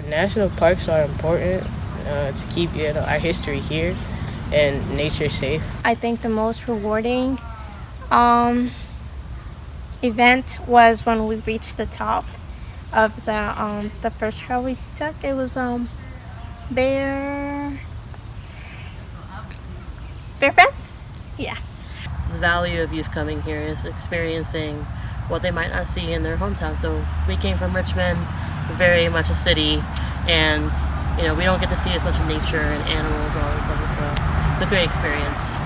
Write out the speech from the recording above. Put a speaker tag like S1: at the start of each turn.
S1: Our national parks are important uh, to keep you know, our history here and nature safe.
S2: I think the most rewarding um, event was when we reached the top of the um, the first trail we took. It was um, Bear Bear Fence? Yeah.
S3: The value of youth coming here is experiencing what they might not see in their hometown. So we came from Richmond, very much a city, and you know we don't get to see as much of nature and animals and all this stuff. So it's a great experience.